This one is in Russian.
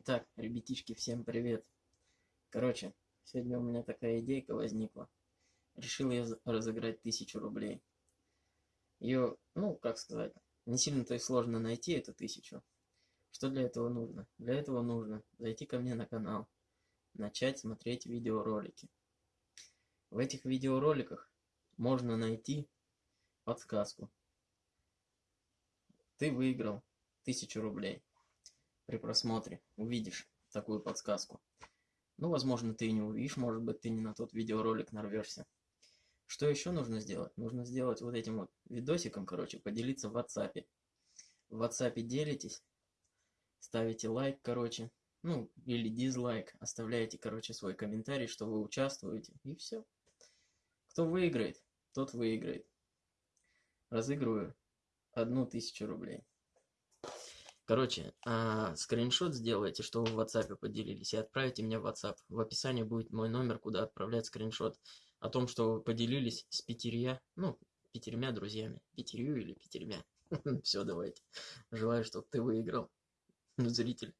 Итак, ребятишки, всем привет. Короче, сегодня у меня такая идейка возникла. Решил я разыграть тысячу рублей. Ее, ну, как сказать, не сильно-то и сложно найти эту тысячу. Что для этого нужно? Для этого нужно зайти ко мне на канал, начать смотреть видеоролики. В этих видеороликах можно найти подсказку. Ты выиграл тысячу рублей при просмотре увидишь такую подсказку. Ну, возможно, ты и не увидишь, может быть, ты не на тот видеоролик нарвешься. Что еще нужно сделать? Нужно сделать вот этим вот видосиком, короче, поделиться в WhatsApp. В WhatsApp делитесь, ставите лайк, короче, ну, или дизлайк, оставляете, короче, свой комментарий, что вы участвуете, и все. Кто выиграет, тот выиграет. Разыгрываю одну тысячу рублей. Короче, а, скриншот сделайте, что вы в WhatsApp поделились, и отправите мне в WhatsApp. В описании будет мой номер, куда отправлять скриншот о том, что вы поделились с пятерья, ну, пятерьмя друзьями. Пятерью или пятерьмя. Все, давайте. Желаю, чтобы ты выиграл, зритель.